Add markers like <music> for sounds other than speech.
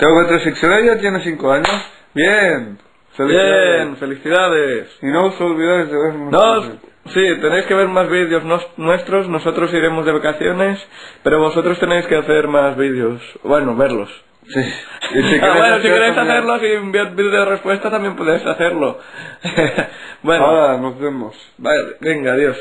Tengo que secciones ya tiene 5 años. Bien. felicidades Bien, felicidades. Y no os olvidéis de ver No, sí, tenéis que ver más vídeos nos- nuestros, nosotros iremos de vacaciones, pero vosotros tenéis que hacer más vídeos. Bueno, verlos. Sí. Y si <laughs> Ah, bueno, si queréis hacerlos y enviar vídeo de respuesta también podéis hacerlo. <laughs> bueno, Ahora nos vemos. vale, venga, adiós.